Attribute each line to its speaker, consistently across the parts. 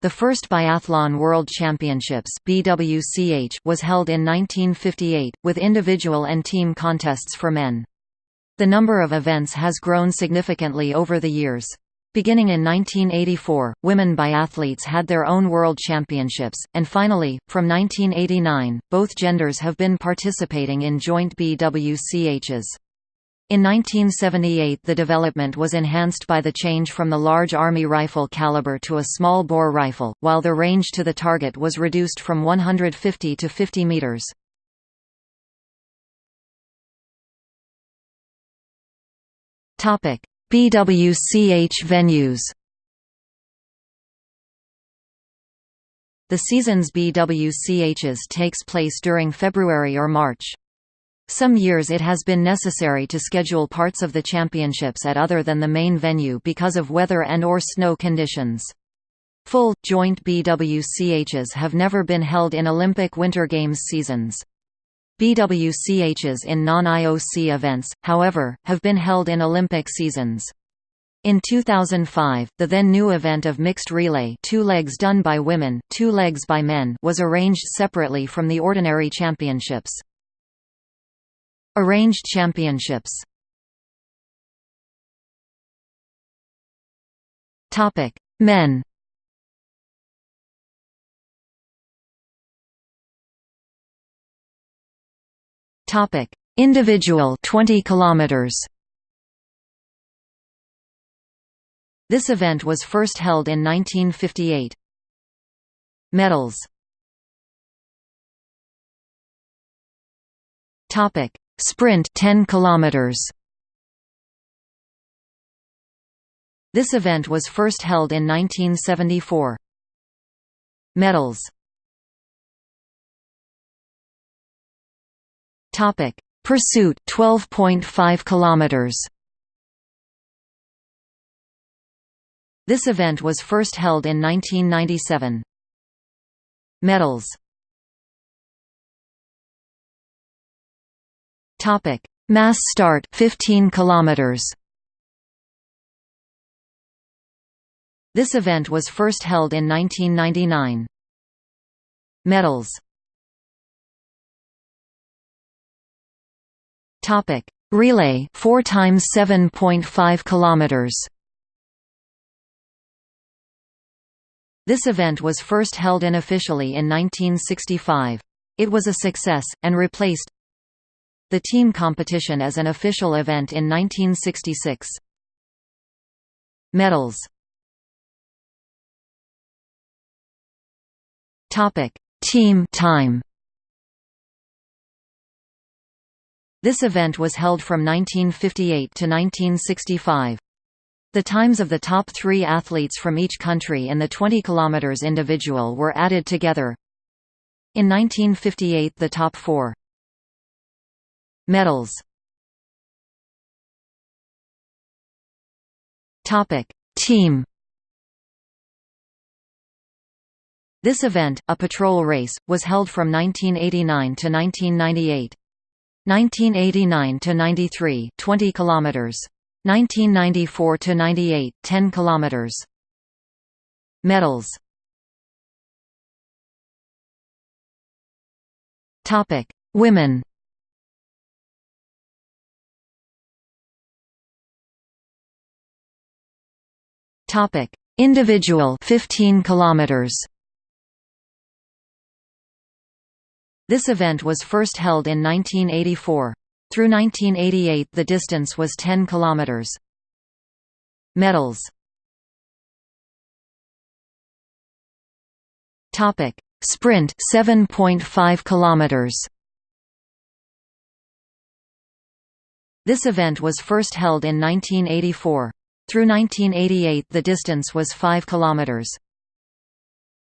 Speaker 1: The first Biathlon World Championships BWCH was held in 1958, with individual and team contests for men. The number of events has grown significantly over the years. Beginning in 1984, women biathletes had their own world championships, and finally, from 1989, both genders have been participating in joint BWCHs. In 1978 the development was enhanced by the change from the large Army rifle caliber to a small bore rifle, while the range to the target was reduced from 150 to 50 meters. BWCH venues The season's BWCHs takes place during February or March. Some years it has been necessary to schedule parts of the championships at other than the main venue because of weather and or snow conditions. Full, joint BWCHs have never been held in Olympic Winter Games seasons. BWCHs in non-IOC events, however, have been held in Olympic seasons. In 2005, the then new event of mixed relay two legs done by women, two legs by men was arranged separately from the ordinary championships. Arranged championships Topic: Men. Topic: Individual 20 kilometers. This event was first held in 1958. Medals. Topic: Sprint 10 kilometers. This event was first held in 1974. Medals Topic: Pursuit 12.5 kilometers. This event was first held in 1997. Medals Topic: Mass start 15 kilometers. This event was first held in 1999. Medals. Topic: Relay 4 times 7.5 kilometers. This event was first held unofficially in 1965. It was a success, and replaced the team competition as an official event in 1966. Medals Team time. This event was held from 1958 to 1965. The times of the top three athletes from each country in the 20 km individual were added together. In 1958 the top four Medals Topic: Team This event, a patrol race, was held from 1989 to 1998. 1989 to 93, 20 kilometers. 1994 to 98, 10 kilometers. Medals. Topic: Women. Topic: Individual 15 kilometers. This event was first held in 1984. Through 1988 the distance was 10 kilometers. Medals. Topic: Sprint 7.5 kilometers. This event was first held in 1984. Through 1988 the distance was 5 kilometers.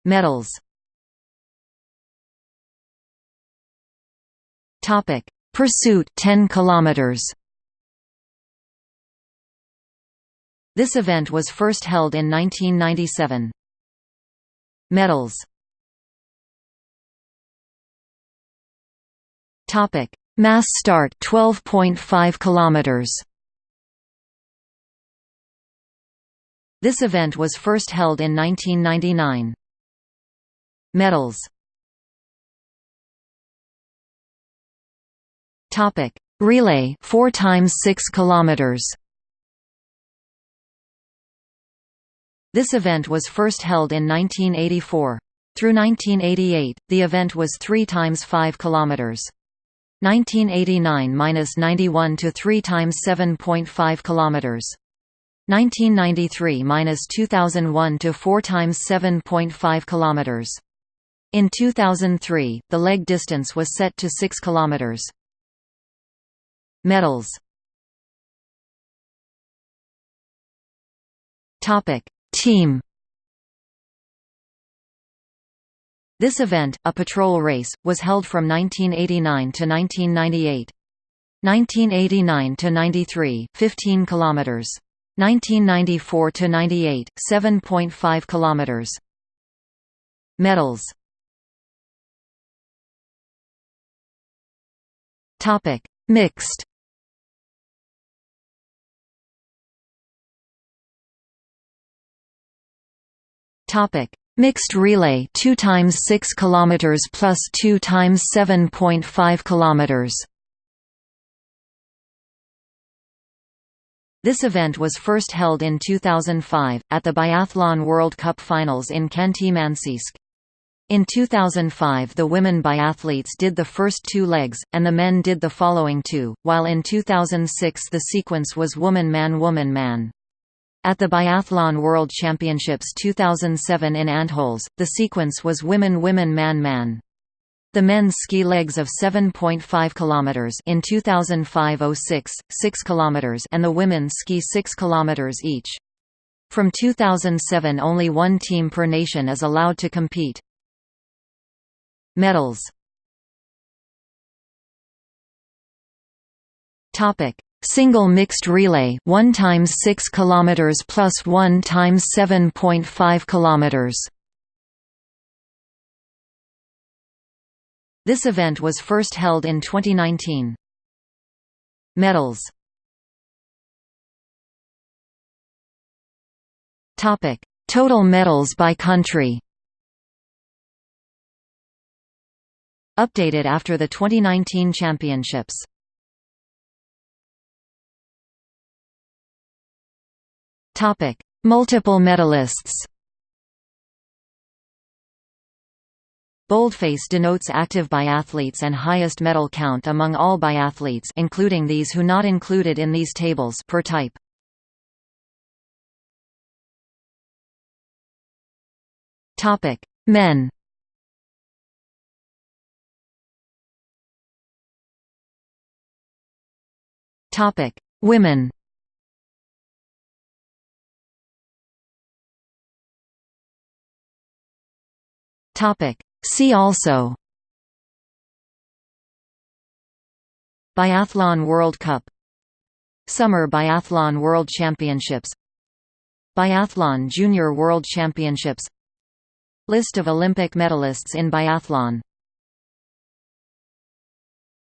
Speaker 1: Medals Topic: Pursuit 10 kilometers. This event was first held in 1997. Medals Topic: Mass start 12.5 kilometers. This event was first held in 1999. Medals Topic: Relay 4 times 6 kilometers. This event was first held in 1984. Through 1988, the event was 3 times 5 kilometers. 1989–91 to 3 times 7.5 kilometers. 1993–2001 to 4 times 7.5 kilometers. In 2003, the leg distance was set to 6 kilometers. Medals Topic: Team This event, a patrol race, was held from 1989 to 1998. 1989 to 93, 15 kilometers. 1994 to 98, 7.5 kilometers. Medals. Topic: Mixed. Topic: Mixed relay 2 times 6 kilometers plus 2 times 7.5 kilometers. This event was first held in 2005 at the Biathlon World Cup Finals in Khanty-Mansiysk. In 2005 the women biathletes did the first two legs, and the men did the following two, while in 2006 the sequence was woman-man woman-man. At the Biathlon World Championships 2007 in Antholz, the sequence was women-women-man-man. The men's ski legs of 7.5 km in 2005 06, 6 km and the women's ski 6 km each. From 2007 only one team per nation is allowed to compete. Medals Topic: Single mixed relay 1 times 6 kilometers plus 1 times 7.5 kilometers. This event was first held in 2019. Medals Topic: Total medals by country. Updated after the 2019 championships. Topic: Multiple medalists. Boldface denotes active biathletes and highest medal count among all biathletes including these who not included in these tables per type. Topic: Men. Topic: Women. Topic: See also Biathlon World Cup Summer Biathlon World Championships Biathlon Junior World Championships List of Olympic medalists in biathlon